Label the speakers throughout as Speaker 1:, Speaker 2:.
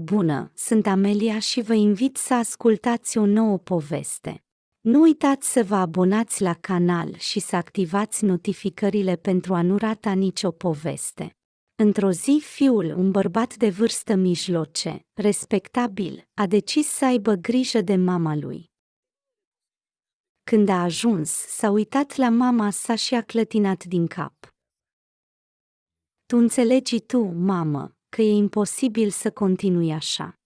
Speaker 1: Bună, sunt Amelia și vă invit să ascultați o nouă poveste. Nu uitați să vă abonați la canal și să activați notificările pentru a nu rata nicio poveste. Într-o zi, fiul, un bărbat de vârstă mijloce, respectabil, a decis să aibă grijă de mama lui. Când a ajuns, s-a uitat la mama sa și a clătinat din cap. Tu înțelegi tu, mamă, că e imposibil să continui așa.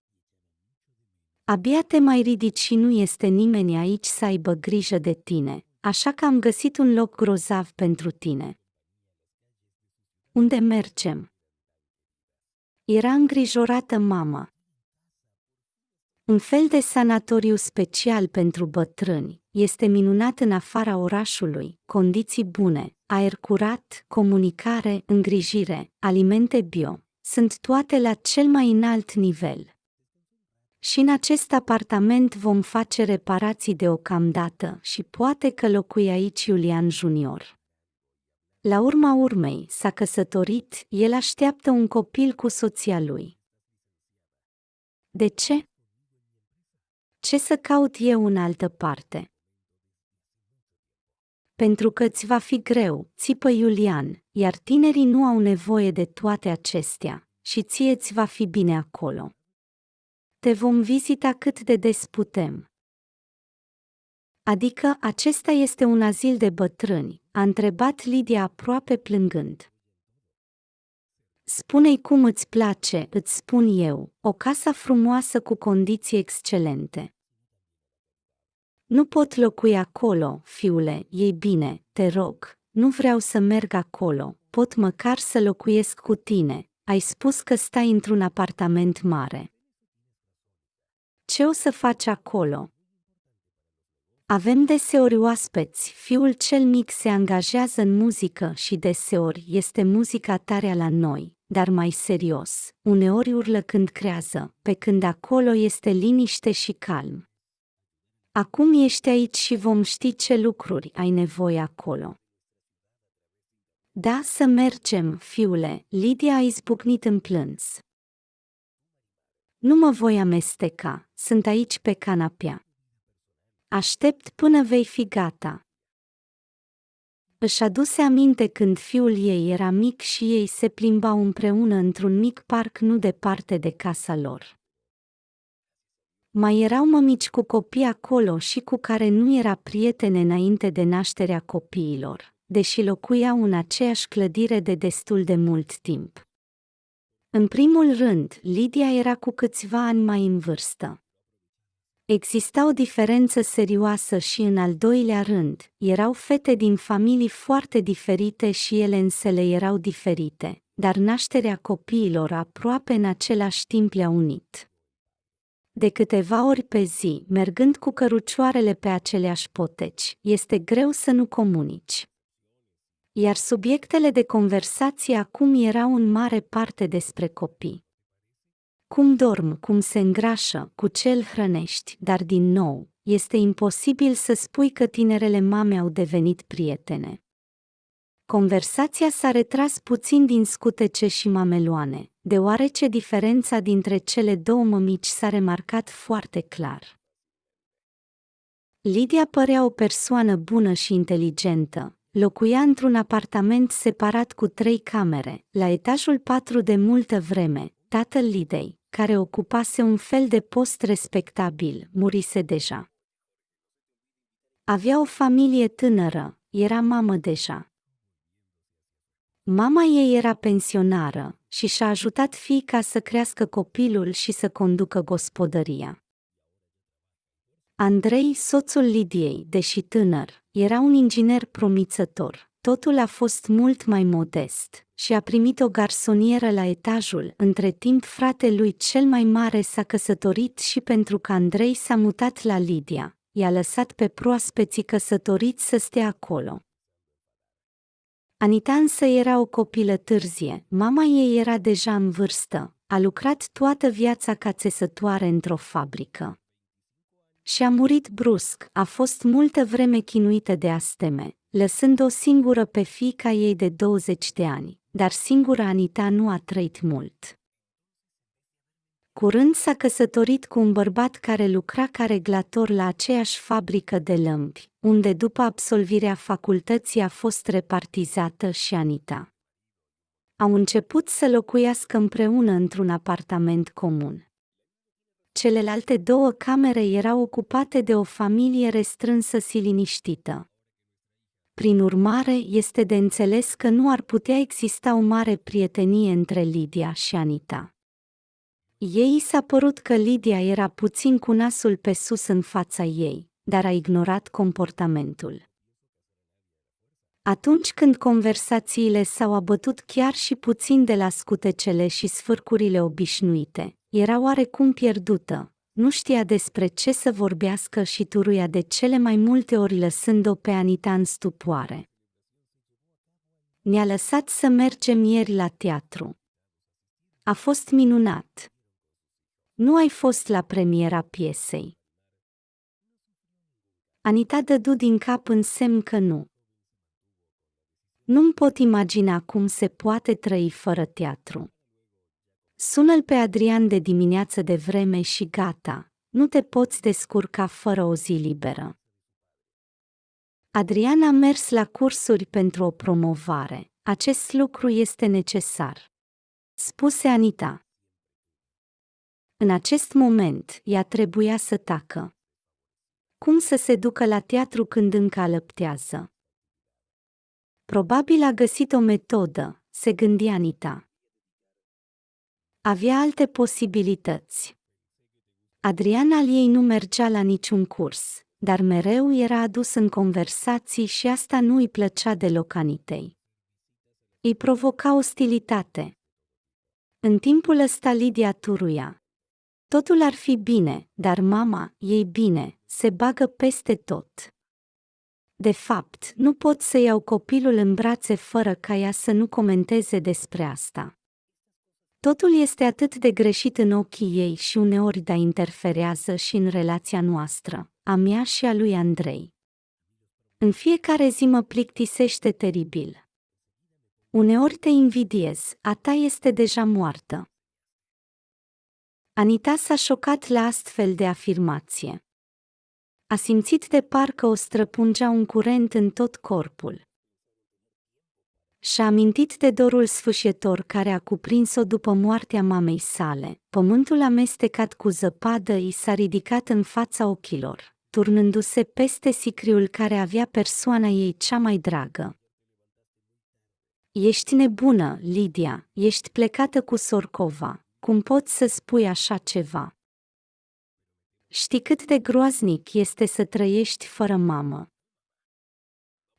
Speaker 1: Abia te mai ridici și nu este nimeni aici să aibă grijă de tine, așa că am găsit un loc grozav pentru tine. Unde mergem? Era îngrijorată mama. Un fel de sanatoriu special pentru bătrâni, este minunat în afara orașului, condiții bune, aer curat, comunicare, îngrijire, alimente bio, sunt toate la cel mai înalt nivel. Și în acest apartament vom face reparații deocamdată și poate că locui aici Iulian Junior. La urma urmei, s-a căsătorit, el așteaptă un copil cu soția lui. De ce? Ce să caut eu în altă parte? Pentru că ți va fi greu, țipă Iulian, iar tinerii nu au nevoie de toate acestea, și ție ți va fi bine acolo. Te vom vizita cât de des putem. Adică acesta este un azil de bătrâni, a întrebat Lidia aproape plângând. Spune-i cum îți place, îți spun eu, o casă frumoasă cu condiții excelente. Nu pot locui acolo, fiule, ei bine, te rog, nu vreau să merg acolo, pot măcar să locuiesc cu tine, ai spus că stai într-un apartament mare. Ce o să faci acolo? Avem deseori oaspeți, fiul cel mic se angajează în muzică și deseori este muzica tare la noi, dar mai serios, uneori urlă când creează, pe când acolo este liniște și calm. Acum ești aici și vom ști ce lucruri ai nevoie acolo. Da, să mergem, fiule, Lidia a izbucnit în plâns. Nu mă voi amesteca, sunt aici pe canapea. Aștept până vei fi gata. Își aduse aminte când fiul ei era mic și ei se plimbau împreună într-un mic parc nu departe de casa lor. Mai erau mămici cu copii acolo și cu care nu era prietene înainte de nașterea copiilor, deși locuiau în aceeași clădire de destul de mult timp. În primul rând, Lidia era cu câțiva ani mai în vârstă. Exista o diferență serioasă și în al doilea rând, erau fete din familii foarte diferite și ele însele erau diferite, dar nașterea copiilor aproape în același timp le-a unit. De câteva ori pe zi, mergând cu cărucioarele pe aceleași poteci, este greu să nu comunici. Iar subiectele de conversație acum erau în mare parte despre copii. Cum dorm, cum se îngrașă, cu ce îl hrănești, dar din nou, este imposibil să spui că tinerele mame au devenit prietene. Conversația s-a retras puțin din scutece și mameloane, deoarece diferența dintre cele două mămici s-a remarcat foarte clar. Lidia părea o persoană bună și inteligentă, locuia într-un apartament separat cu trei camere, la etajul patru de multă vreme, tatăl Lidei, care ocupase un fel de post respectabil, murise deja. Avea o familie tânără, era mamă deja. Mama ei era pensionară și și-a ajutat fiica să crească copilul și să conducă gospodăria. Andrei, soțul Lidiei, deși tânăr, era un inginer promițător. Totul a fost mult mai modest și a primit o garsonieră la etajul, între timp frate lui cel mai mare s-a căsătorit și pentru că Andrei s-a mutat la Lidia, i-a lăsat pe proaspeții căsătoriți să stea acolo. Anita însă era o copilă târzie, mama ei era deja în vârstă, a lucrat toată viața ca țesătoare într-o fabrică. Și a murit brusc, a fost multă vreme chinuită de asteme, lăsând o singură pe fiica ei de 20 de ani, dar singura Anita nu a trăit mult. Curând s-a căsătorit cu un bărbat care lucra ca reglator la aceeași fabrică de lămpi, unde după absolvirea facultății a fost repartizată și Anita. Au început să locuiască împreună într-un apartament comun. Celelalte două camere erau ocupate de o familie restrânsă și liniștită. Prin urmare, este de înțeles că nu ar putea exista o mare prietenie între Lidia și Anita. Ei s-a părut că Lidia era puțin cu nasul pe sus în fața ei, dar a ignorat comportamentul. Atunci când conversațiile s-au abătut chiar și puțin de la scutecele și sfârcurile obișnuite, era oarecum pierdută, nu știa despre ce să vorbească și turuia de cele mai multe ori lăsând-o pe Anita în stupoare. Ne-a lăsat să mergem ieri la teatru. A fost minunat. Nu ai fost la premiera piesei. Anita dădu din cap în semn că nu. Nu-mi pot imagina cum se poate trăi fără teatru. Sună-l pe Adrian de dimineață de vreme și gata, nu te poți descurca fără o zi liberă. Adrian a mers la cursuri pentru o promovare. Acest lucru este necesar. Spuse Anita. În acest moment, ea trebuia să tacă. Cum să se ducă la teatru când încă alăptează? Probabil a găsit o metodă, se gândi Anita. Avea alte posibilități. Adrian al ei nu mergea la niciun curs, dar mereu era adus în conversații și asta nu îi plăcea deloc Anitei. Îi provoca ostilitate. În timpul ăsta Lidia turuia. Totul ar fi bine, dar mama, ei bine, se bagă peste tot. De fapt, nu pot să iau copilul în brațe fără ca ea să nu comenteze despre asta. Totul este atât de greșit în ochii ei și uneori da interferează și în relația noastră, a mea și a lui Andrei. În fiecare zi mă plictisește teribil. Uneori te invidiez, a ta este deja moartă. Anita s-a șocat la astfel de afirmație. A simțit de parcă o străpungea un curent în tot corpul. Și-a amintit de dorul sfâșietor care a cuprins-o după moartea mamei sale. Pământul amestecat cu zăpadă i s-a ridicat în fața ochilor, turnându-se peste sicriul care avea persoana ei cea mai dragă. Ești nebună, Lidia, ești plecată cu Sorcova. Cum poți să spui așa ceva? Știi cât de groaznic este să trăiești fără mamă.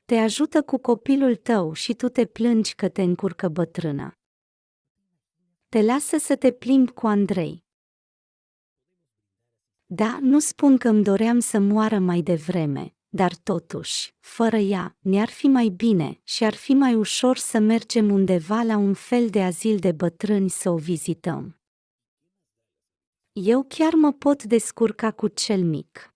Speaker 1: Te ajută cu copilul tău și tu te plângi că te încurcă bătrâna. Te lasă să te plimbi cu Andrei. Da, nu spun că îmi doream să moară mai devreme, dar totuși, fără ea, ne-ar fi mai bine și ar fi mai ușor să mergem undeva la un fel de azil de bătrâni să o vizităm. Eu chiar mă pot descurca cu cel mic.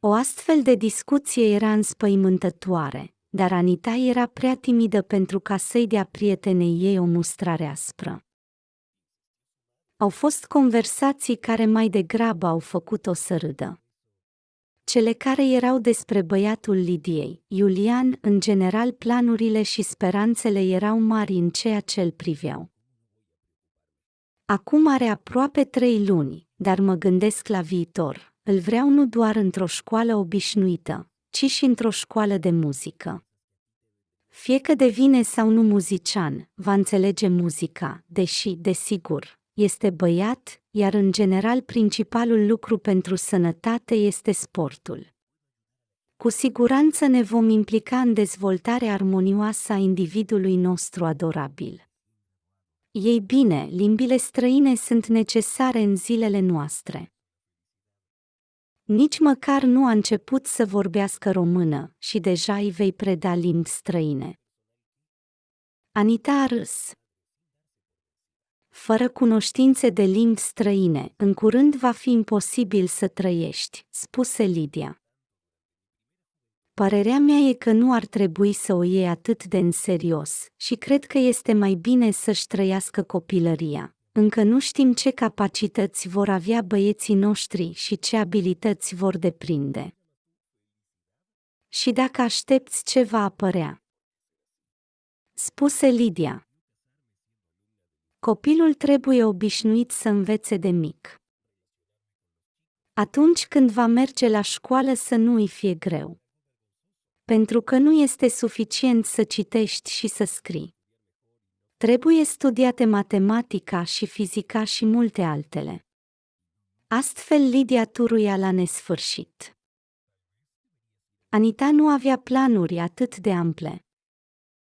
Speaker 1: O astfel de discuție era înspăimântătoare, dar Anita era prea timidă pentru ca să-i dea prietenei ei o mustrare aspră. Au fost conversații care mai degrabă au făcut-o să râdă. Cele care erau despre băiatul Lidiei, Iulian, în general planurile și speranțele erau mari în ceea ce îl priveau. Acum are aproape trei luni, dar mă gândesc la viitor, îl vreau nu doar într-o școală obișnuită, ci și într-o școală de muzică. Fie că devine sau nu muzician, va înțelege muzica, deși, desigur, este băiat, iar în general principalul lucru pentru sănătate este sportul. Cu siguranță ne vom implica în dezvoltarea armonioasă a individului nostru adorabil. Ei bine, limbile străine sunt necesare în zilele noastre. Nici măcar nu a început să vorbească română și deja îi vei preda limbi străine. Anita a râs. Fără cunoștințe de limbi străine, în curând va fi imposibil să trăiești, spuse Lidia. Părerea mea e că nu ar trebui să o iei atât de în serios și cred că este mai bine să-și trăiască copilăria, încă nu știm ce capacități vor avea băieții noștri și ce abilități vor deprinde. Și dacă aștepți ce va apărea? Spuse Lidia. Copilul trebuie obișnuit să învețe de mic. Atunci când va merge la școală să nu îi fie greu. Pentru că nu este suficient să citești și să scrii. Trebuie studiate matematica și fizica și multe altele. Astfel Lidia turuia la nesfârșit. Anita nu avea planuri atât de ample.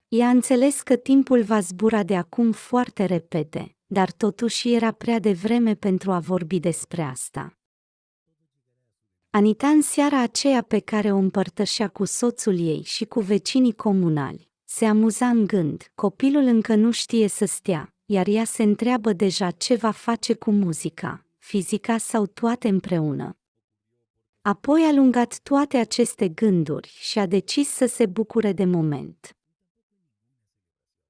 Speaker 1: Ea înțeles că timpul va zbura de acum foarte repede, dar totuși era prea devreme pentru a vorbi despre asta. Anita în seara aceea pe care o împărtășea cu soțul ei și cu vecinii comunali, se amuza în gând, copilul încă nu știe să stea, iar ea se întreabă deja ce va face cu muzica, fizica sau toate împreună. Apoi a lungat toate aceste gânduri și a decis să se bucure de moment.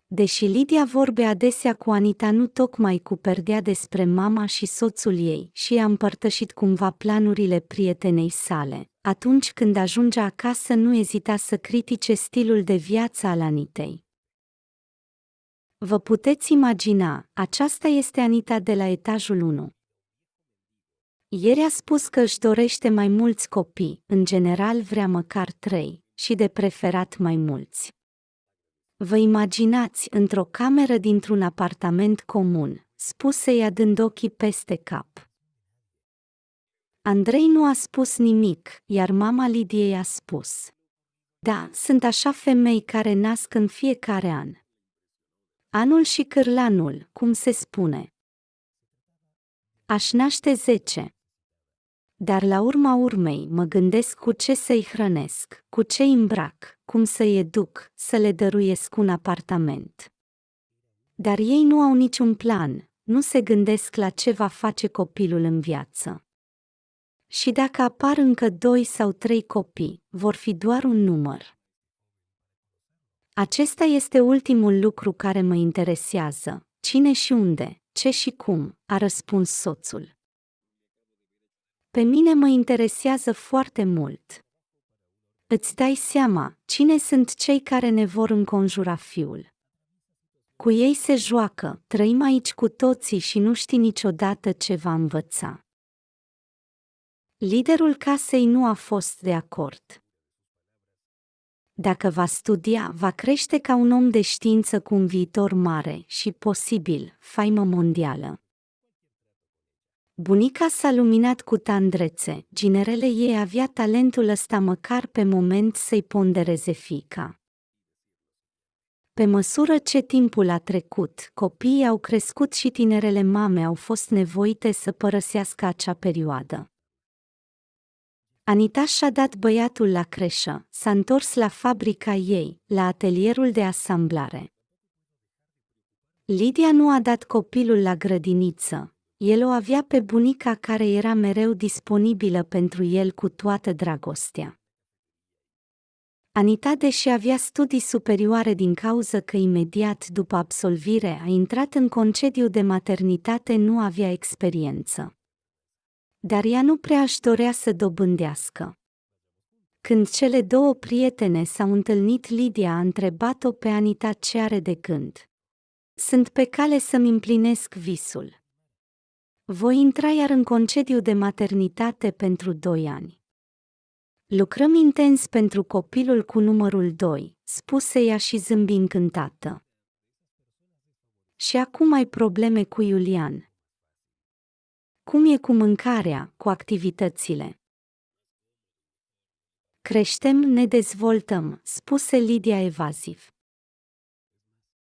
Speaker 1: Deși Lidia vorbe adesea cu Anita nu tocmai cu perdea despre mama și soțul ei și a împărtășit cumva planurile prietenei sale, atunci când ajunge acasă nu ezita să critique stilul de viață al Anitei. Vă puteți imagina, aceasta este Anita de la etajul 1. Ieri a spus că își dorește mai mulți copii, în general vrea măcar trei, și de preferat mai mulți. Vă imaginați într-o cameră dintr-un apartament comun, spuse ea dând ochii peste cap. Andrei nu a spus nimic, iar mama Lidiei a spus. Da, sunt așa femei care nasc în fiecare an. Anul și cârlanul, cum se spune. Aș naște zece. Dar la urma urmei mă gândesc cu ce să-i hrănesc, cu ce îmbrac, cum să-i educ, să le dăruiesc un apartament. Dar ei nu au niciun plan, nu se gândesc la ce va face copilul în viață. Și dacă apar încă doi sau trei copii, vor fi doar un număr. Acesta este ultimul lucru care mă interesează. Cine și unde, ce și cum, a răspuns soțul. Pe mine mă interesează foarte mult. Îți dai seama cine sunt cei care ne vor înconjura fiul. Cu ei se joacă, trăim aici cu toții și nu știi niciodată ce va învăța. Liderul casei nu a fost de acord. Dacă va studia, va crește ca un om de știință cu un viitor mare și, posibil, faimă mondială. Bunica s-a luminat cu tandrețe, ginerele ei avea talentul ăsta măcar pe moment să-i pondereze fica. Pe măsură ce timpul a trecut, copiii au crescut și tinerele mame au fost nevoite să părăsească acea perioadă. Anita și-a dat băiatul la creșă, s-a întors la fabrica ei, la atelierul de asamblare. Lidia nu a dat copilul la grădiniță, el o avea pe bunica care era mereu disponibilă pentru el cu toată dragostea. Anita, deși avea studii superioare din cauză că imediat după absolvire a intrat în concediu de maternitate, nu avea experiență. Dar ea nu prea își dorea să dobândească. Când cele două prietene s-au întâlnit, Lidia a întrebat-o pe Anita ce are de gând. Sunt pe cale să-mi împlinesc visul. Voi intra iar în concediu de maternitate pentru doi ani. Lucrăm intens pentru copilul cu numărul 2, spuse ea și zâmbi încântată. Și acum ai probleme cu Iulian. Cum e cu mâncarea, cu activitățile? Creștem, ne dezvoltăm, spuse Lidia evaziv.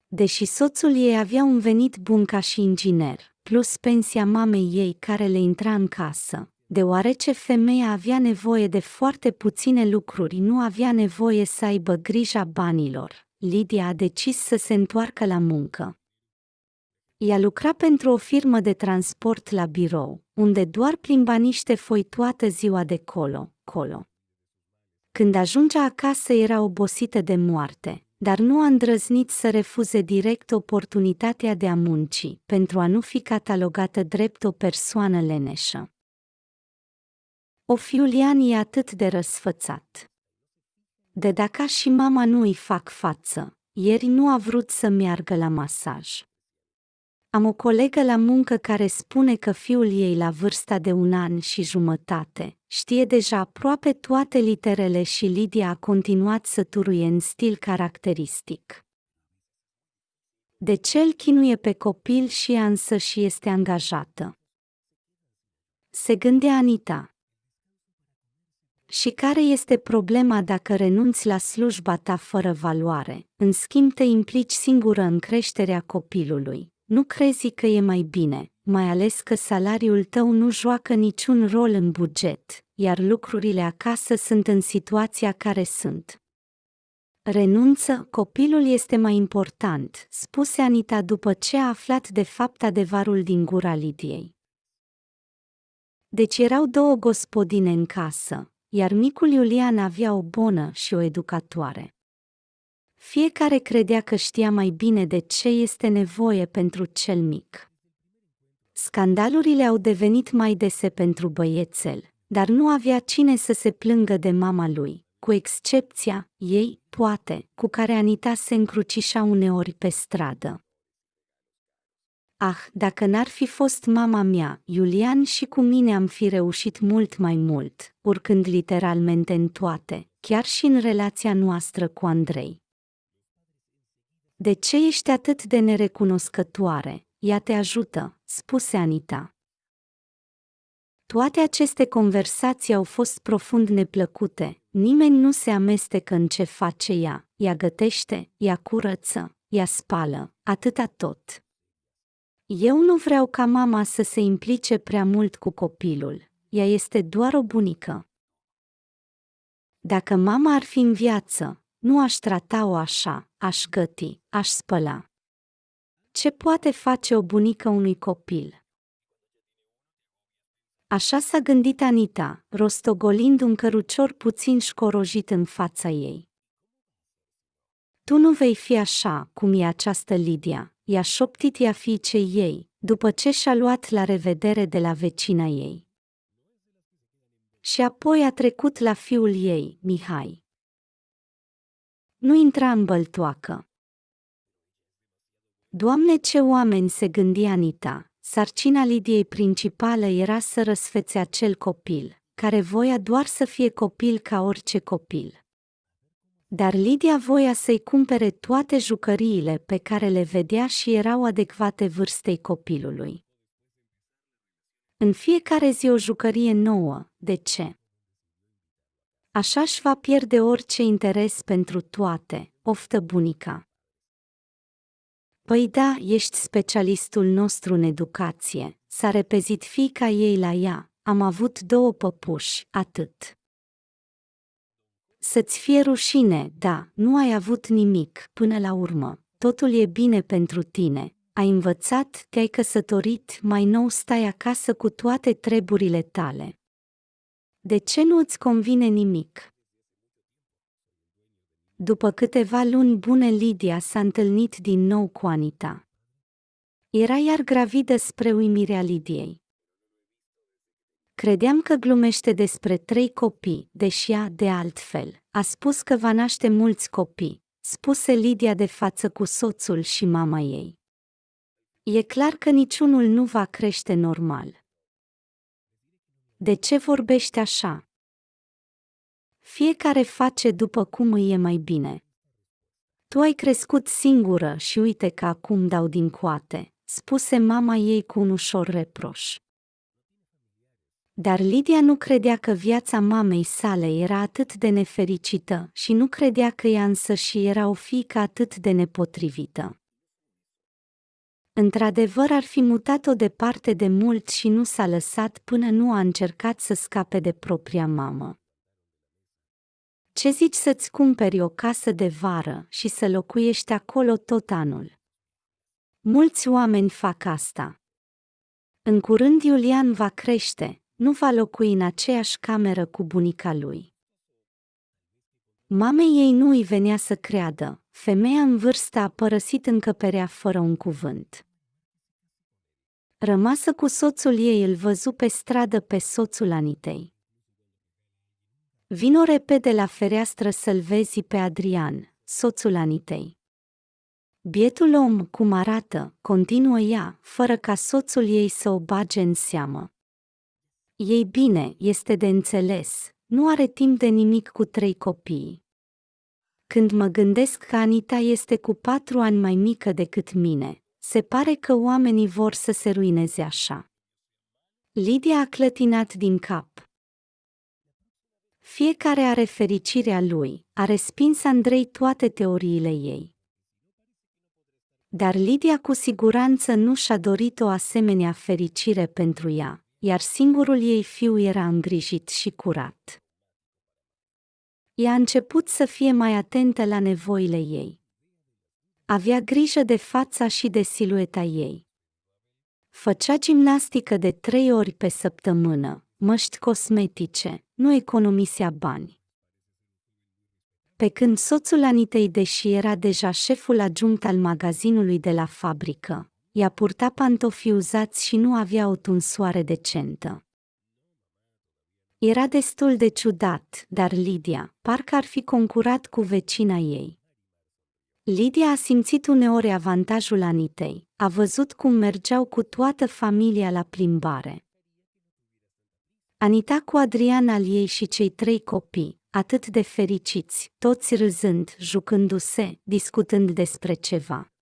Speaker 1: Deși soțul ei avea un venit bun ca și inginer, plus pensia mamei ei care le intra în casă. Deoarece femeia avea nevoie de foarte puține lucruri, nu avea nevoie să aibă grija banilor. Lidia a decis să se întoarcă la muncă. Ea lucra pentru o firmă de transport la birou, unde doar plimba niște foi toată ziua de colo, colo. Când ajungea acasă era obosită de moarte, dar nu a îndrăznit să refuze direct oportunitatea de a munci, pentru a nu fi catalogată drept o persoană leneșă. O Fiulian e atât de răsfățat. De dacă și mama nu îi fac față, ieri nu a vrut să meargă la masaj. Am o colegă la muncă care spune că fiul ei la vârsta de un an și jumătate știe deja aproape toate literele și Lidia a continuat să turuie în stil caracteristic. De ce îl chinuie pe copil și ea însă și este angajată? Se gândea Anita. Și care este problema dacă renunți la slujba ta fără valoare, în schimb te implici singură în creșterea copilului? Nu crezi că e mai bine, mai ales că salariul tău nu joacă niciun rol în buget, iar lucrurile acasă sunt în situația care sunt. Renunță, copilul este mai important, spuse Anita după ce a aflat de fapt adevărul din gura Lidiei. Deci erau două gospodine în casă, iar micul Iulian avea o bonă și o educatoare. Fiecare credea că știa mai bine de ce este nevoie pentru cel mic. Scandalurile au devenit mai dese pentru băiețel, dar nu avea cine să se plângă de mama lui, cu excepția ei, poate, cu care Anita se încrucișa uneori pe stradă. Ah, dacă n-ar fi fost mama mea, Iulian și cu mine am fi reușit mult mai mult, urcând literalmente în toate, chiar și în relația noastră cu Andrei. De ce ești atât de nerecunoscătoare? Ea te ajută, spuse Anita. Toate aceste conversații au fost profund neplăcute, nimeni nu se amestecă în ce face ea, ea gătește, ea curăță, ea spală, atâta tot. Eu nu vreau ca mama să se implice prea mult cu copilul, ea este doar o bunică. Dacă mama ar fi în viață, nu aș trata-o așa, aș găti, aș spăla. Ce poate face o bunică unui copil? Așa s-a gândit Anita, rostogolind un cărucior puțin școrojit în fața ei. Tu nu vei fi așa, cum e această Lidia, i-a șoptit ea fiicei ei, după ce și-a luat la revedere de la vecina ei. Și apoi a trecut la fiul ei, Mihai. Nu intra în băltoacă. Doamne, ce oameni se gândia Anita! Sarcina Lidiei principală era să răsfețe acel copil, care voia doar să fie copil ca orice copil. Dar Lidia voia să-i cumpere toate jucăriile pe care le vedea și erau adecvate vârstei copilului. În fiecare zi o jucărie nouă, de ce? Așa își va pierde orice interes pentru toate, oftă bunica. Păi da, ești specialistul nostru în educație, s-a repezit fica ei la ea, am avut două păpuși, atât. Să-ți fie rușine, da, nu ai avut nimic, până la urmă, totul e bine pentru tine, ai învățat, te-ai căsătorit, mai nou stai acasă cu toate treburile tale. De ce nu îți convine nimic? După câteva luni bune, Lidia s-a întâlnit din nou cu Anita. Era iar gravidă spre uimirea Lidiei. Credeam că glumește despre trei copii, deși ea, de altfel, a spus că va naște mulți copii, spuse Lidia de față cu soțul și mama ei. E clar că niciunul nu va crește normal. De ce vorbești așa? Fiecare face după cum îi e mai bine. Tu ai crescut singură și uite că acum dau din coate, spuse mama ei cu un ușor reproș. Dar Lidia nu credea că viața mamei sale era atât de nefericită și nu credea că ea însă și era o fiică atât de nepotrivită. Într-adevăr ar fi mutat-o departe de mult și nu s-a lăsat până nu a încercat să scape de propria mamă. Ce zici să-ți cumperi o casă de vară și să locuiești acolo tot anul? Mulți oameni fac asta. În curând Iulian va crește, nu va locui în aceeași cameră cu bunica lui. Mamei ei nu îi venea să creadă, femeia în vârstă a părăsit încăperea fără un cuvânt. Rămasă cu soțul ei îl văzu pe stradă pe soțul Anitei. Vino repede la fereastră să-l vezi pe Adrian, soțul Anitei. Bietul om, cum arată, continuă ea, fără ca soțul ei să o bage în seamă. Ei bine, este de înțeles, nu are timp de nimic cu trei copii. Când mă gândesc că Anita este cu patru ani mai mică decât mine, se pare că oamenii vor să se ruineze așa. Lidia a clătinat din cap. Fiecare are fericirea lui, a respins Andrei toate teoriile ei. Dar Lidia cu siguranță nu și-a dorit o asemenea fericire pentru ea, iar singurul ei fiu era îngrijit și curat. Ea a început să fie mai atentă la nevoile ei. Avea grijă de fața și de silueta ei. Făcea gimnastică de trei ori pe săptămână, măști cosmetice, nu economisea bani. Pe când soțul Anitei, deși era deja șeful adjunct al magazinului de la fabrică, ea purta pantofi uzați și nu avea o tunsoare decentă. Era destul de ciudat, dar Lidia, parcă ar fi concurat cu vecina ei. Lidia a simțit uneori avantajul Anitei, a văzut cum mergeau cu toată familia la plimbare. Anita cu Adrian al ei și cei trei copii, atât de fericiți, toți râzând, jucându-se, discutând despre ceva.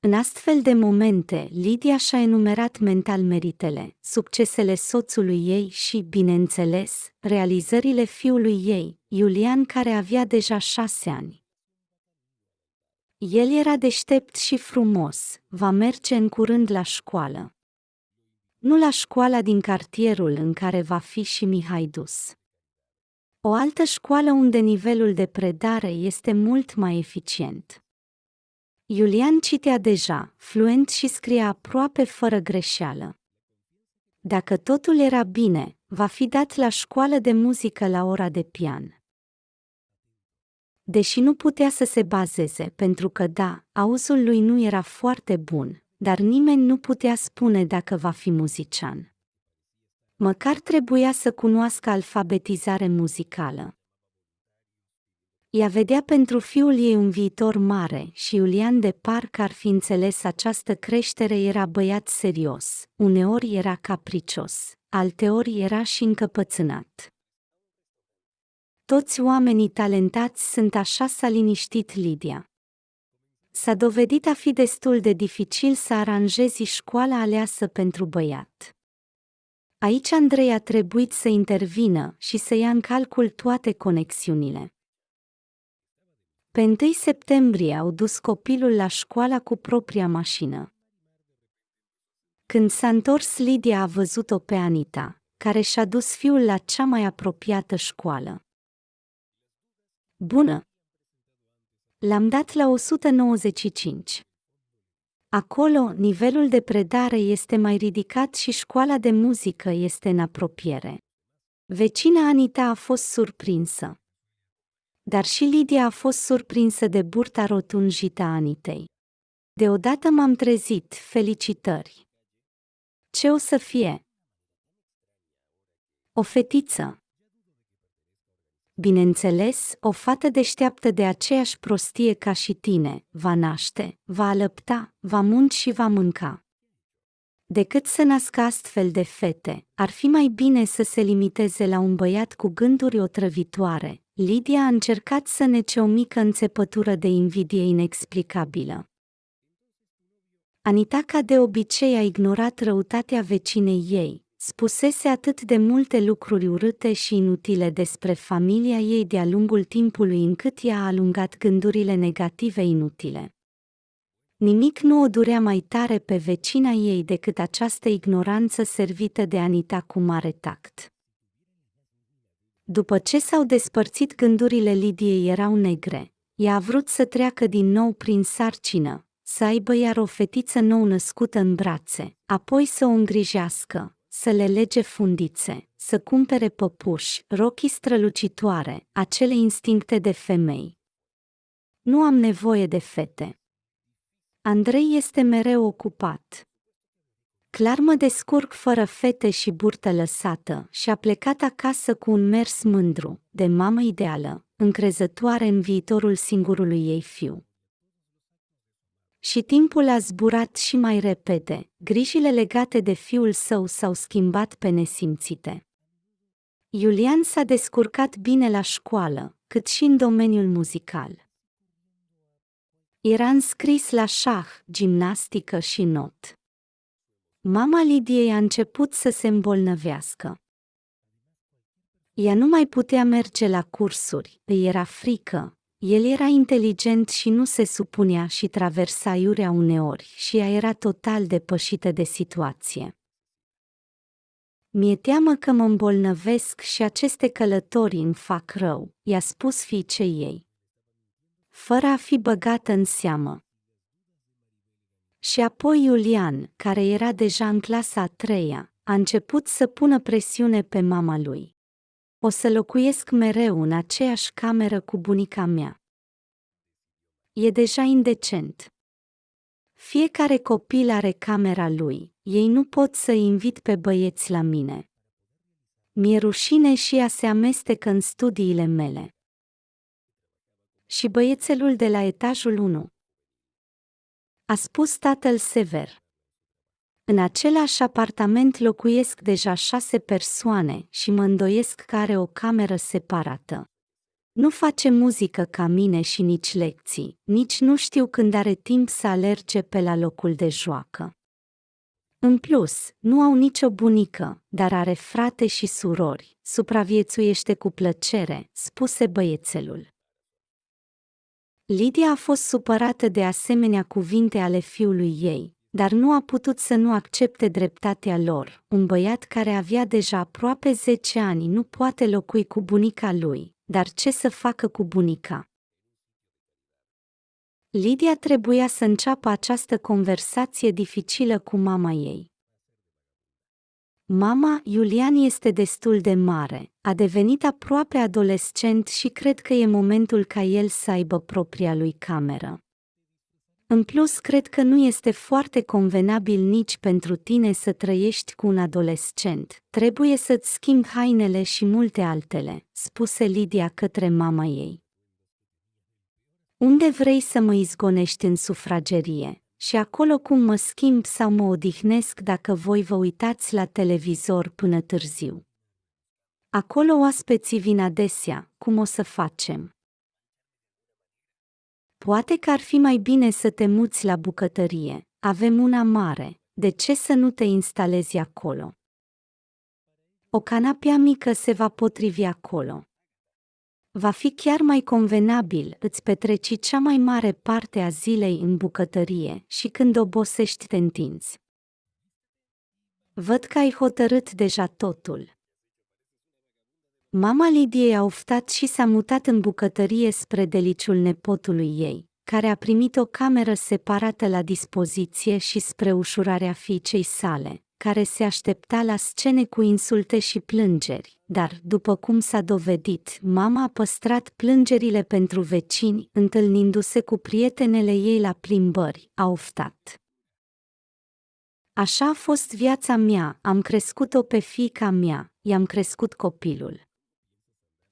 Speaker 1: În astfel de momente, Lidia și-a enumerat mental meritele, succesele soțului ei și, bineînțeles, realizările fiului ei, Iulian care avea deja șase ani. El era deștept și frumos, va merge în curând la școală. Nu la școala din cartierul în care va fi și Mihai dus. O altă școală unde nivelul de predare este mult mai eficient. Iulian citea deja, fluent și scria aproape fără greșeală. Dacă totul era bine, va fi dat la școală de muzică la ora de pian. Deși nu putea să se bazeze pentru că da, auzul lui nu era foarte bun, dar nimeni nu putea spune dacă va fi muzician. Măcar trebuia să cunoască alfabetizare muzicală. Ea vedea pentru fiul ei un viitor mare și Iulian de parcă ar fi înțeles această creștere era băiat serios, uneori era capricios, alteori era și încăpățânat. Toți oamenii talentați sunt așa s-a liniștit Lidia. S-a dovedit a fi destul de dificil să aranjezi școala aleasă pentru băiat. Aici Andrei a trebuit să intervină și să ia în calcul toate conexiunile. Pe 1 septembrie au dus copilul la școala cu propria mașină. Când s-a întors, Lidia a văzut-o pe Anita, care și-a dus fiul la cea mai apropiată școală. Bună! L-am dat la 195. Acolo, nivelul de predare este mai ridicat și școala de muzică este în apropiere. Vecina Anita a fost surprinsă. Dar și Lidia a fost surprinsă de burta rotunjită a Anitei. Deodată m-am trezit, felicitări. Ce o să fie? O fetiță. Bineînțeles, o fată deșteaptă de aceeași prostie ca și tine, va naște, va alăpta, va munci și va mânca. Decât să nască astfel de fete, ar fi mai bine să se limiteze la un băiat cu gânduri otrăvitoare. Lidia a încercat să nece o mică înțepătură de invidie inexplicabilă. Anita ca de obicei a ignorat răutatea vecinei ei, Spusese atât de multe lucruri urâte și inutile despre familia ei de-a lungul timpului încât ea a alungat gândurile negative inutile. Nimic nu o durea mai tare pe vecina ei decât această ignoranță servită de Anita cu mare tact. După ce s-au despărțit gândurile Lidiei erau negre, ea a vrut să treacă din nou prin sarcină, să aibă iar o fetiță nou născută în brațe, apoi să o îngrijească, să le lege fundițe, să cumpere păpuși, rochii strălucitoare, acele instincte de femei. Nu am nevoie de fete. Andrei este mereu ocupat. Clar mă descurc fără fete și burtă lăsată și a plecat acasă cu un mers mândru, de mamă ideală, încrezătoare în viitorul singurului ei fiu. Și timpul a zburat și mai repede, grijile legate de fiul său s-au schimbat pe nesimțite. Iulian s-a descurcat bine la școală, cât și în domeniul muzical. Era înscris la șah, gimnastică și not. Mama Lidiei a început să se îmbolnăvească. Ea nu mai putea merge la cursuri, îi era frică. El era inteligent și nu se supunea și traversa iurea uneori și ea era total depășită de situație. Mi-e teamă că mă îmbolnăvesc și aceste călătorii îmi fac rău, i-a spus fiicei ei. Fără a fi băgată în seamă. Și apoi Iulian, care era deja în clasa a treia, a început să pună presiune pe mama lui. O să locuiesc mereu în aceeași cameră cu bunica mea. E deja indecent. Fiecare copil are camera lui, ei nu pot să invit pe băieți la mine. Mi-e rușine și ea se amestecă în studiile mele. Și băiețelul de la etajul 1, a spus tatăl sever. În același apartament locuiesc deja șase persoane și mă îndoiesc că are o cameră separată. Nu face muzică ca mine și nici lecții, nici nu știu când are timp să alerge pe la locul de joacă. În plus, nu au nicio bunică, dar are frate și surori, supraviețuiește cu plăcere, spuse băiețelul. Lidia a fost supărată de asemenea cuvinte ale fiului ei, dar nu a putut să nu accepte dreptatea lor. Un băiat care avea deja aproape 10 ani nu poate locui cu bunica lui, dar ce să facă cu bunica? Lidia trebuia să înceapă această conversație dificilă cu mama ei. Mama, Iulian este destul de mare, a devenit aproape adolescent și cred că e momentul ca el să aibă propria lui cameră. În plus, cred că nu este foarte convenabil nici pentru tine să trăiești cu un adolescent. Trebuie să-ți schimbi hainele și multe altele, spuse Lidia către mama ei. Unde vrei să mă izgonești în sufragerie? și acolo cum mă schimb sau mă odihnesc dacă voi vă uitați la televizor până târziu. Acolo oaspeții vin adesea, cum o să facem? Poate că ar fi mai bine să te muți la bucătărie, avem una mare, de ce să nu te instalezi acolo? O canapea mică se va potrivi acolo va fi chiar mai convenabil, îți petreci cea mai mare parte a zilei în bucătărie și când obosești te întinzi. Văd că ai hotărât deja totul. Mama Lidiei a oftat și s-a mutat în bucătărie spre deliciul nepotului ei, care a primit o cameră separată la dispoziție și spre ușurarea fiicei sale, care se aștepta la scene cu insulte și plângeri, dar, după cum s-a dovedit, mama a păstrat plângerile pentru vecini, întâlnindu-se cu prietenele ei la plimbări, a oftat. Așa a fost viața mea, am crescut-o pe fiica mea, i-am crescut copilul.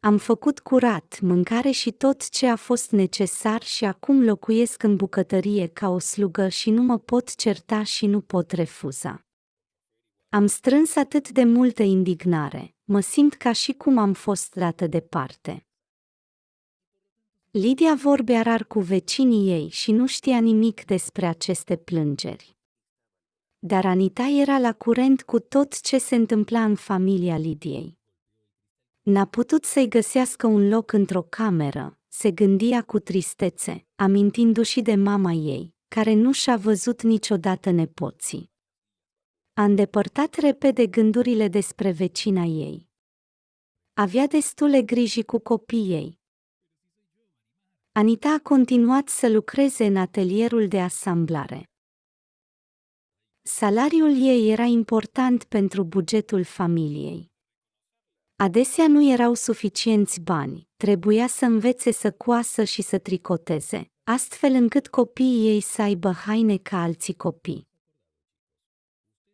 Speaker 1: Am făcut curat, mâncare și tot ce a fost necesar și acum locuiesc în bucătărie ca o slugă și nu mă pot certa și nu pot refuza. Am strâns atât de multă indignare, mă simt ca și cum am fost dată departe. Lidia vorbea rar cu vecinii ei și nu știa nimic despre aceste plângeri. Dar Anita era la curent cu tot ce se întâmpla în familia Lidiei. N-a putut să-i găsească un loc într-o cameră, se gândia cu tristețe, amintindu-și de mama ei, care nu și-a văzut niciodată nepoții. A îndepărtat repede gândurile despre vecina ei. Avea destule griji cu copiii ei. Anita a continuat să lucreze în atelierul de asamblare. salariul ei era important pentru bugetul familiei. Adesea nu erau suficienți bani, trebuia să învețe să coasă și să tricoteze, astfel încât copiii ei să aibă haine ca alții copii.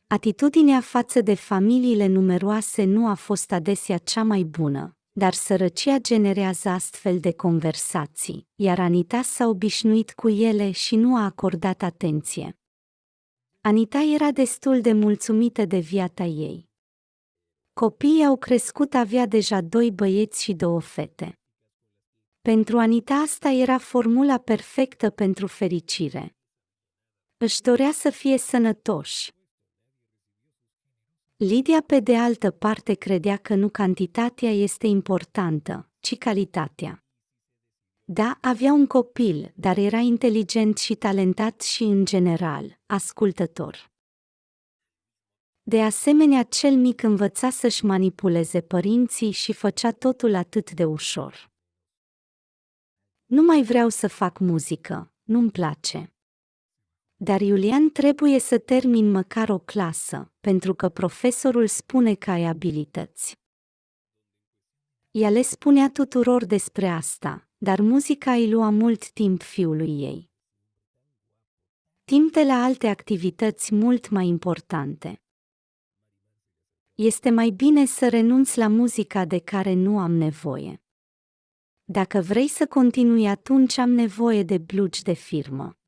Speaker 1: Atitudinea față de familiile numeroase nu a fost adesea cea mai bună, dar sărăcia generează astfel de conversații, iar Anita s-a obișnuit cu ele și nu a acordat atenție. Anita era destul de mulțumită de viața ei. Copiii au crescut avea deja doi băieți și două fete. Pentru Anita asta era formula perfectă pentru fericire. Își dorea să fie sănătoși. Lidia, pe de altă parte, credea că nu cantitatea este importantă, ci calitatea. Da, avea un copil, dar era inteligent și talentat și, în general, ascultător. De asemenea, cel mic învăța să-și manipuleze părinții și făcea totul atât de ușor. Nu mai vreau să fac muzică, nu-mi place. Dar Iulian trebuie să termin măcar o clasă, pentru că profesorul spune că ai abilități. Ea le spunea tuturor despre asta, dar muzica îi lua mult timp fiului ei. Timp de la alte activități mult mai importante. Este mai bine să renunți la muzica de care nu am nevoie. Dacă vrei să continui, atunci am nevoie de blugi de firmă.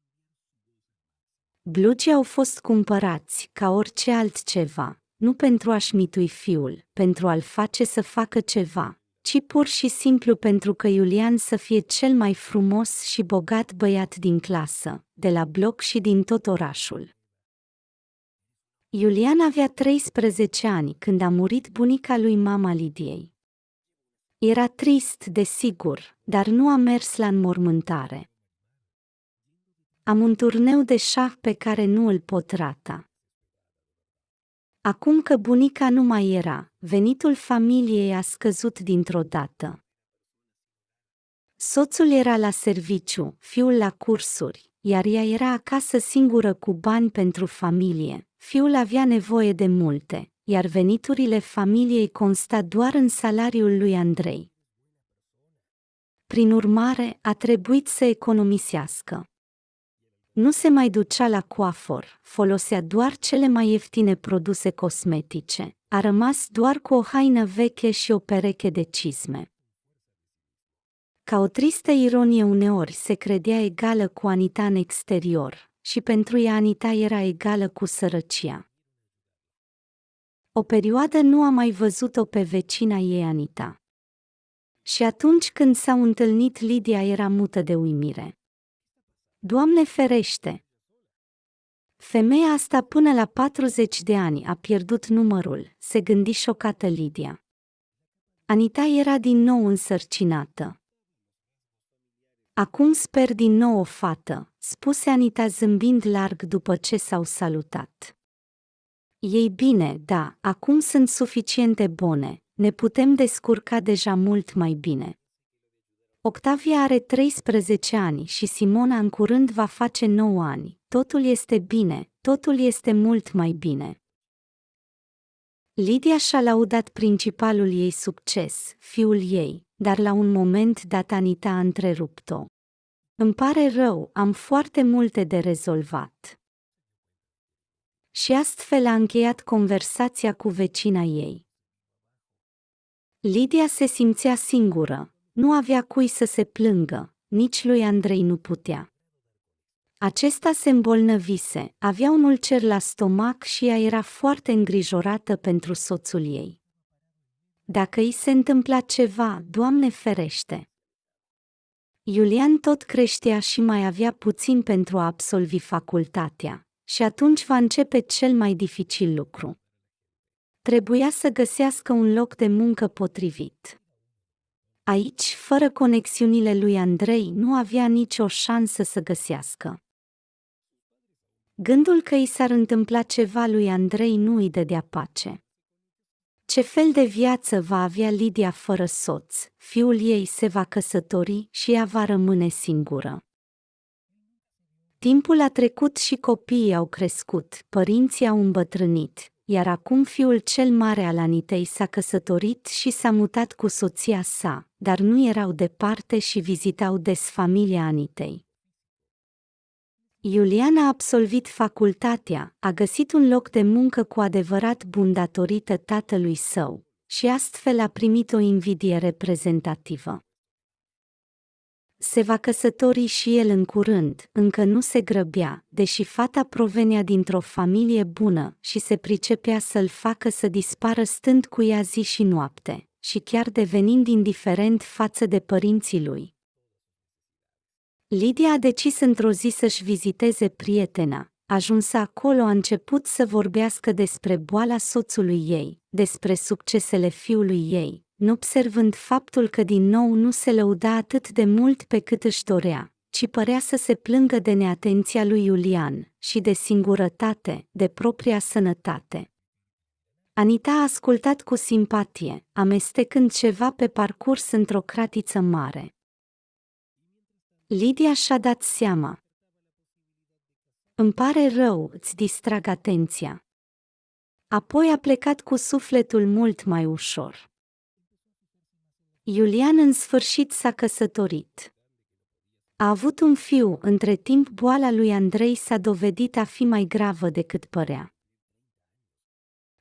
Speaker 1: Blugii au fost cumpărați, ca orice altceva, nu pentru a-și mitui fiul, pentru a-l face să facă ceva, ci pur și simplu pentru că Iulian să fie cel mai frumos și bogat băiat din clasă, de la bloc și din tot orașul. Iulian avea 13 ani când a murit bunica lui mama Lidiei. Era trist, desigur, dar nu a mers la înmormântare. Am un turneu de șah pe care nu îl pot rata. Acum că bunica nu mai era, venitul familiei a scăzut dintr-o dată. Soțul era la serviciu, fiul la cursuri, iar ea era acasă singură cu bani pentru familie. Fiul avea nevoie de multe, iar veniturile familiei consta doar în salariul lui Andrei. Prin urmare, a trebuit să economisească. Nu se mai ducea la coafor, folosea doar cele mai ieftine produse cosmetice, a rămas doar cu o haină veche și o pereche de cizme. Ca o tristă ironie uneori se credea egală cu Anita în exterior, și pentru ea Anita era egală cu sărăcia. O perioadă nu a mai văzut-o pe vecina ei Anita. Și atunci când s-au întâlnit, Lidia era mută de uimire. Doamne ferește! Femeia asta până la 40 de ani a pierdut numărul, se gândi șocată Lidia. Anita era din nou însărcinată. Acum sper din nou o fată, spuse Anita zâmbind larg după ce s-au salutat. Ei bine, da, acum sunt suficiente bune, ne putem descurca deja mult mai bine. Octavia are 13 ani și Simona în curând va face 9 ani. Totul este bine, totul este mult mai bine. Lidia și-a laudat principalul ei succes, fiul ei, dar la un moment dat Anita a întrerupt-o. Îmi pare rău, am foarte multe de rezolvat. Și astfel a încheiat conversația cu vecina ei. Lidia se simțea singură, nu avea cui să se plângă, nici lui Andrei nu putea. Acesta se îmbolnăvise, avea un ulcer la stomac și ea era foarte îngrijorată pentru soțul ei. Dacă îi se întâmpla ceva, Doamne ferește! Iulian tot creștea și mai avea puțin pentru a absolvi facultatea, și atunci va începe cel mai dificil lucru. Trebuia să găsească un loc de muncă potrivit. Aici, fără conexiunile lui Andrei, nu avea nicio șansă să găsească. Gândul că i s-ar întâmpla ceva lui Andrei nu îi dădea pace. Ce fel de viață va avea Lidia fără soț? Fiul ei se va căsători și ea va rămâne singură. Timpul a trecut și copiii au crescut, părinții au îmbătrânit, iar acum fiul cel mare al Anitei s-a căsătorit și s-a mutat cu soția sa, dar nu erau departe și vizitau des familia Anitei. Iulian a absolvit facultatea, a găsit un loc de muncă cu adevărat bun datorită tatălui său și astfel a primit o invidie reprezentativă. Se va căsători și el în curând, încă nu se grăbea, deși fata provenea dintr-o familie bună și se pricepea să-l facă să dispară stând cu ea zi și noapte, și chiar devenind indiferent față de părinții lui. Lidia a decis într-o zi să-și viziteze prietena. Ajunsă acolo a început să vorbească despre boala soțului ei, despre succesele fiului ei, nu observând faptul că din nou nu se lăuda atât de mult pe cât își dorea, ci părea să se plângă de neatenția lui Iulian și de singurătate, de propria sănătate. Anita a ascultat cu simpatie, amestecând ceva pe parcurs într-o cratiță mare. Lidia și-a dat seama. Îmi pare rău, îți distrag atenția. Apoi a plecat cu sufletul mult mai ușor. Iulian în sfârșit s-a căsătorit. A avut un fiu, între timp boala lui Andrei s-a dovedit a fi mai gravă decât părea.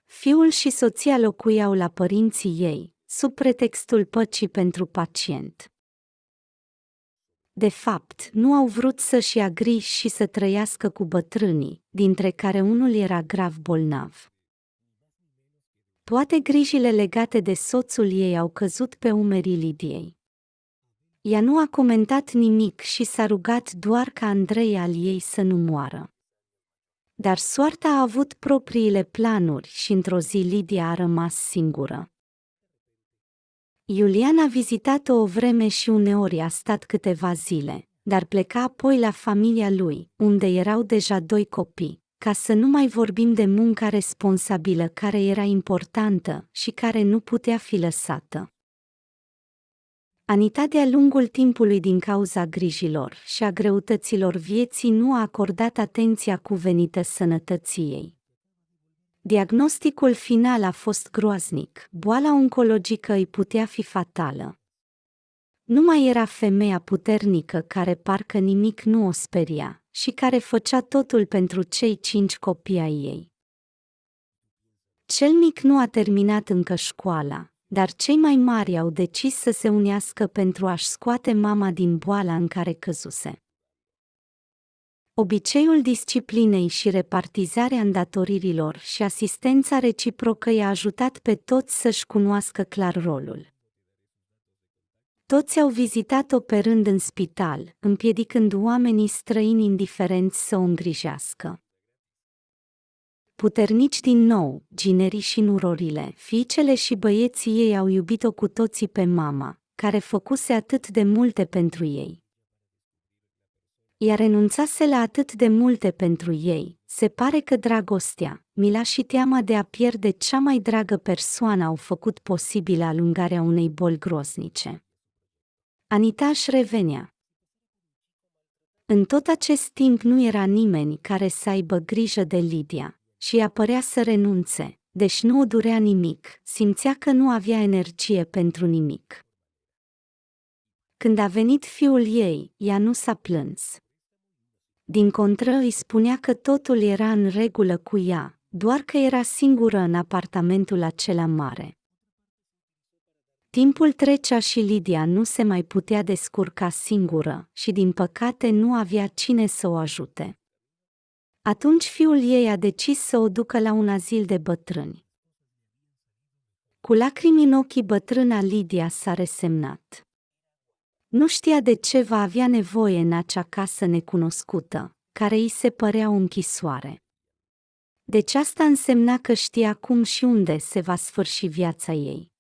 Speaker 1: Fiul și soția locuiau la părinții ei, sub pretextul păcii pentru pacient. De fapt, nu au vrut să-și ia griji și să trăiască cu bătrânii, dintre care unul era grav bolnav. Toate grijile legate de soțul ei au căzut pe umerii Lidiei. Ea nu a comentat nimic și s-a rugat doar ca Andrei al ei să nu moară. Dar soarta a avut propriile planuri și într-o zi Lidia a rămas singură. Iulian a vizitat-o o vreme și uneori a stat câteva zile, dar pleca apoi la familia lui, unde erau deja doi copii ca să nu mai vorbim de munca responsabilă care era importantă și care nu putea fi lăsată. Anita de-a lungul timpului din cauza grijilor și a greutăților vieții nu a acordat atenția cuvenită sănătății ei. Diagnosticul final a fost groaznic, boala oncologică îi putea fi fatală. Nu mai era femeia puternică care parcă nimic nu o speria, și care făcea totul pentru cei cinci copii ai ei. Cel mic nu a terminat încă școala, dar cei mai mari au decis să se unească pentru a-și scoate mama din boala în care căzuse. Obiceiul disciplinei și repartizarea îndatoririlor și asistența reciprocă i-a ajutat pe toți să-și cunoască clar rolul. Toți au vizitat-o pe rând în spital, împiedicând oamenii străini indiferenți să o îngrijească. Puternici din nou, ginerii și nurorile, fiicele și băieții ei au iubit-o cu toții pe mama, care făcuse atât de multe pentru ei. Ea renunțase la atât de multe pentru ei, se pare că dragostea, mila și teama de a pierde cea mai dragă persoană au făcut posibilă alungarea unei boli groznice. Anita își revenea. În tot acest timp nu era nimeni care să aibă grijă de Lidia și ea părea să renunțe, deși nu o durea nimic, simțea că nu avea energie pentru nimic. Când a venit fiul ei, ea nu s-a plâns. Din contră îi spunea că totul era în regulă cu ea, doar că era singură în apartamentul acela mare. Timpul trecea și Lidia nu se mai putea descurca singură și din păcate nu avea cine să o ajute. Atunci fiul ei a decis să o ducă la un azil de bătrâni. Cu lacrimi în ochii bătrâna Lidia s-a resemnat. Nu știa de ce va avea nevoie în acea casă necunoscută, care îi se părea o închisoare. Deci asta însemna că știa cum și unde se va sfârși viața ei.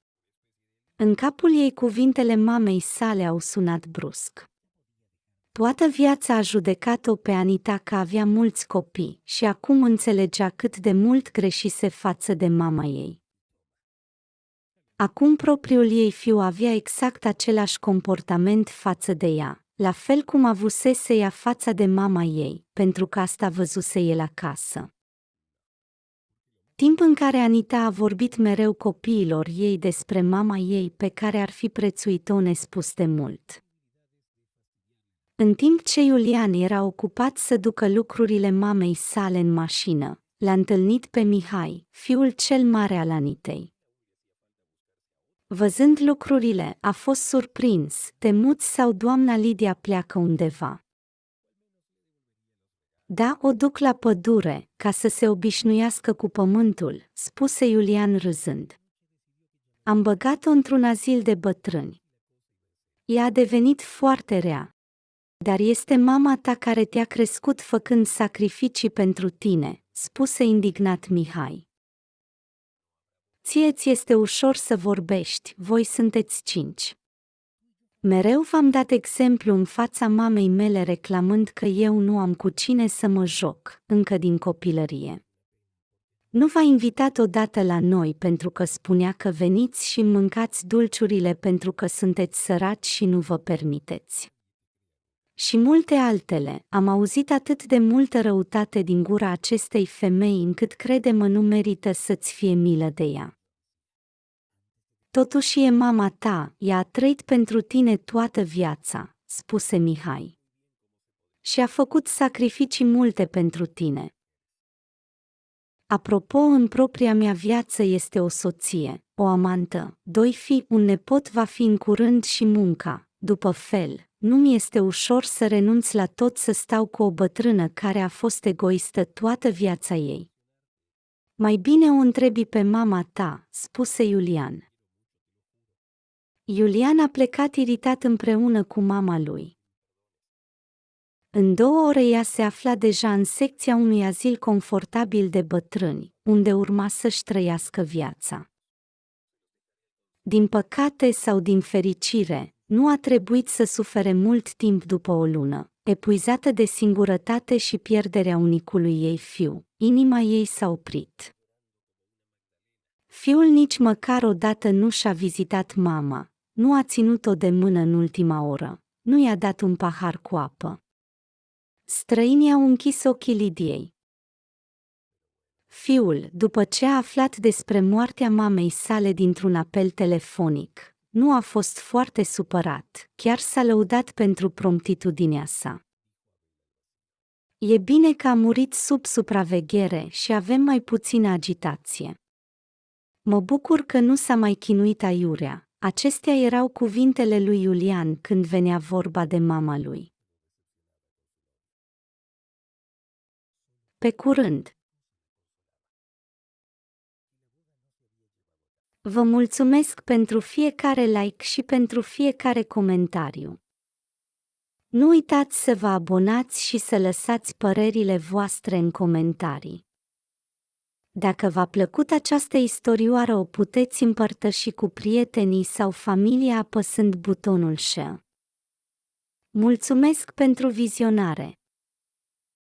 Speaker 1: În capul ei cuvintele mamei sale au sunat brusc. Toată viața a judecat-o pe Anita că avea mulți copii și acum înțelegea cât de mult greșise față de mama ei. Acum propriul ei fiu avea exact același comportament față de ea, la fel cum avusese ea fața de mama ei, pentru că asta văzuse el acasă. Timp în care Anita a vorbit mereu copiilor ei despre mama ei pe care ar fi prețuit-o nespus de mult. În timp ce Iulian era ocupat să ducă lucrurile mamei sale în mașină, l-a întâlnit pe Mihai, fiul cel mare al Anitei. Văzând lucrurile, a fost surprins, temut sau doamna Lidia pleacă undeva. Da, o duc la pădure, ca să se obișnuiască cu pământul, spuse Iulian râzând. Am băgat-o într-un azil de bătrâni. Ea a devenit foarte rea. Dar este mama ta care te-a crescut făcând sacrificii pentru tine, spuse indignat Mihai. Ție ți este ușor să vorbești, voi sunteți cinci. Mereu v-am dat exemplu în fața mamei mele reclamând că eu nu am cu cine să mă joc, încă din copilărie. Nu v-a invitat odată la noi pentru că spunea că veniți și mâncați dulciurile pentru că sunteți săraci și nu vă permiteți. Și multe altele, am auzit atât de multă răutate din gura acestei femei încât crede-mă nu merită să-ți fie milă de ea. Totuși e mama ta, ea a trăit pentru tine toată viața, spuse Mihai. Și a făcut sacrificii multe pentru tine. Apropo, în propria mea viață este o soție, o amantă, doi fii, un nepot va fi în curând și munca, după fel, nu mi este ușor să renunț la tot să stau cu o bătrână care a fost egoistă toată viața ei. Mai bine o întrebi pe mama ta, spuse Iulian. Iulian a plecat iritat împreună cu mama lui. În două ore ea se afla deja în secția unui azil confortabil de bătrâni, unde urma să-și trăiască viața. Din păcate sau din fericire, nu a trebuit să sufere mult timp după o lună, epuizată de singurătate și pierderea unicului ei fiu, inima ei s-a oprit. Fiul nici măcar odată nu și-a vizitat mama, nu a ținut-o de mână în ultima oră, nu i-a dat un pahar cu apă. Străinii au închis ochii Lidiei. Fiul, după ce a aflat despre moartea mamei sale dintr-un apel telefonic, nu a fost foarte supărat, chiar s-a lăudat pentru promptitudinea sa. E bine că a murit sub supraveghere și avem mai puțină agitație. Mă bucur că nu s-a mai chinuit aiurea, Acestea erau cuvintele lui Iulian când venea vorba de mama lui. Pe curând! Vă mulțumesc pentru fiecare like și pentru fiecare comentariu. Nu uitați să vă abonați și să lăsați părerile voastre în comentarii. Dacă v-a plăcut această istorioară o puteți împărtăși cu prietenii sau familia apăsând butonul share. Mulțumesc pentru vizionare!